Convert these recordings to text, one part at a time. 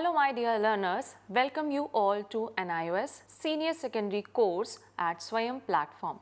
Hello my dear learners, welcome you all to NIOS Senior Secondary course at Swayam platform.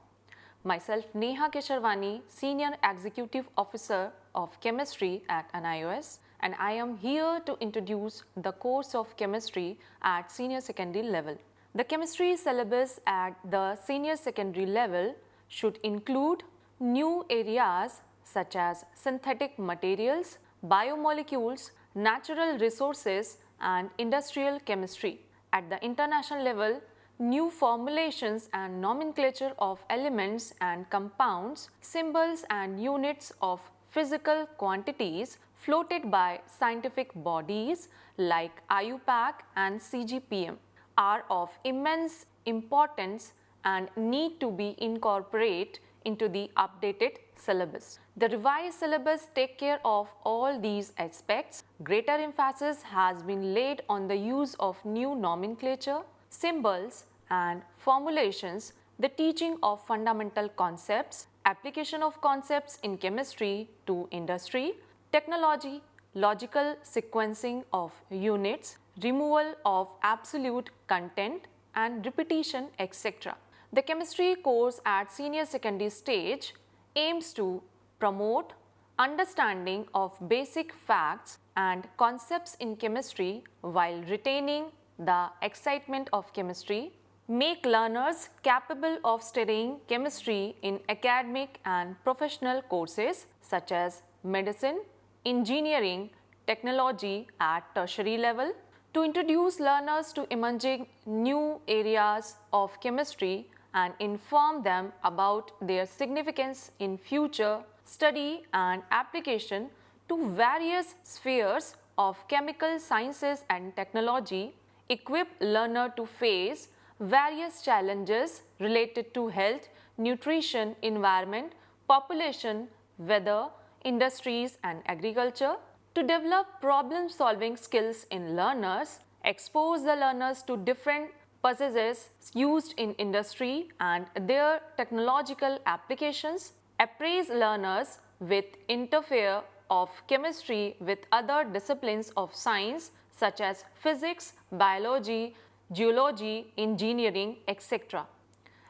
Myself Neha Kesharwani, Senior Executive Officer of Chemistry at NIOS and I am here to introduce the course of chemistry at senior secondary level. The chemistry syllabus at the senior secondary level should include new areas such as synthetic materials, biomolecules, natural resources and industrial chemistry. At the international level, new formulations and nomenclature of elements and compounds, symbols and units of physical quantities floated by scientific bodies like IUPAC and CGPM are of immense importance and need to be incorporated into the updated syllabus. The revised syllabus take care of all these aspects. Greater emphasis has been laid on the use of new nomenclature, symbols and formulations, the teaching of fundamental concepts, application of concepts in chemistry to industry, technology, logical sequencing of units, removal of absolute content and repetition etc. The chemistry course at senior secondary stage aims to promote understanding of basic facts and concepts in chemistry while retaining the excitement of chemistry, make learners capable of studying chemistry in academic and professional courses such as medicine, engineering, technology at tertiary level, to introduce learners to emerging new areas of chemistry and inform them about their significance in future study and application to various spheres of chemical sciences and technology, equip learner to face various challenges related to health, nutrition, environment, population, weather, industries and agriculture, to develop problem solving skills in learners, expose the learners to different processes used in industry and their technological applications, appraise learners with interfere of chemistry with other disciplines of science such as physics, biology, geology, engineering, etc.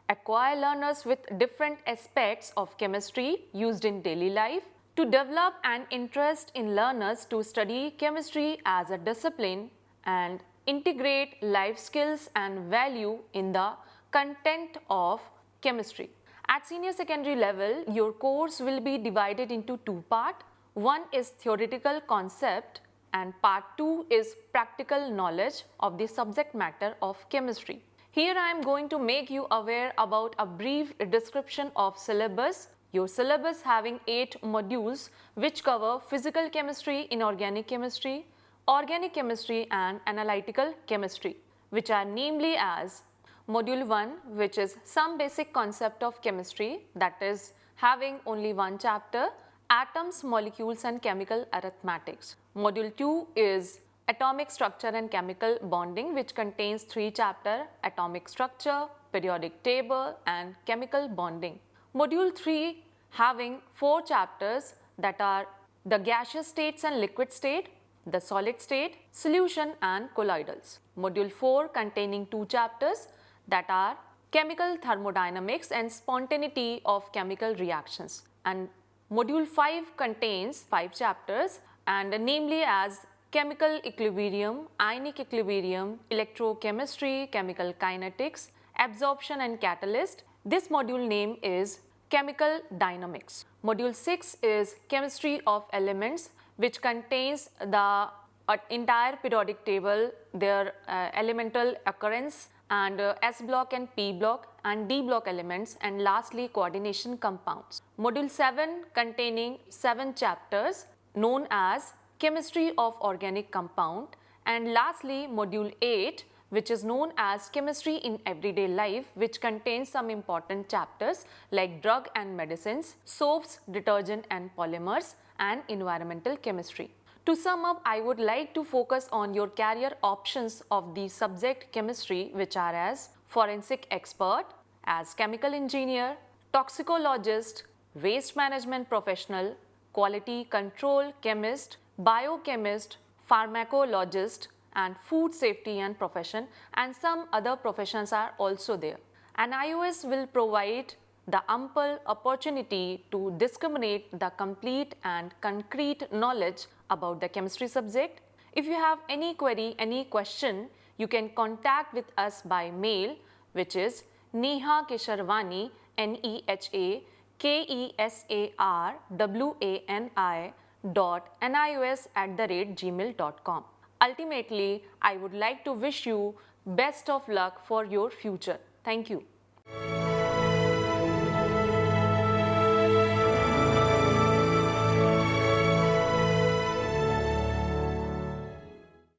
Acquire learners with different aspects of chemistry used in daily life to develop an interest in learners to study chemistry as a discipline and integrate life skills and value in the content of chemistry. At senior secondary level, your course will be divided into two parts. One is theoretical concept and part 2 is practical knowledge of the subject matter of chemistry. Here I am going to make you aware about a brief description of syllabus your syllabus having 8 modules which cover physical chemistry, inorganic chemistry, organic chemistry and analytical chemistry which are namely as module 1 which is some basic concept of chemistry that is having only one chapter atoms, molecules and chemical arithmetics. Module 2 is atomic structure and chemical bonding which contains three chapter atomic structure, periodic table and chemical bonding. Module 3 having 4 chapters that are the gaseous states and liquid state, the solid state, solution and colloidals. Module 4 containing 2 chapters that are chemical thermodynamics and spontaneity of chemical reactions. And module 5 contains 5 chapters and namely as chemical equilibrium, ionic equilibrium, electrochemistry, chemical kinetics, absorption and catalyst. This module name is Chemical Dynamics. Module 6 is Chemistry of Elements which contains the uh, entire periodic table, their uh, elemental occurrence and uh, S block and P block and D block elements and lastly coordination compounds. Module 7 containing 7 chapters known as Chemistry of Organic Compound and lastly module 8 which is known as chemistry in everyday life which contains some important chapters like drug and medicines, soaps, detergent and polymers and environmental chemistry. To sum up, I would like to focus on your career options of the subject chemistry which are as forensic expert, as chemical engineer, toxicologist, waste management professional, quality control chemist, biochemist, pharmacologist and food safety and profession and some other professions are also there. NIOS will provide the ample opportunity to discriminate the complete and concrete knowledge about the chemistry subject. If you have any query, any question, you can contact with us by mail which is Neha Kesarwani, N-E-H-A K-E-S-A-R-W-A-N-I dot NIOS at the rate gmail.com. Ultimately, I would like to wish you best of luck for your future. Thank you.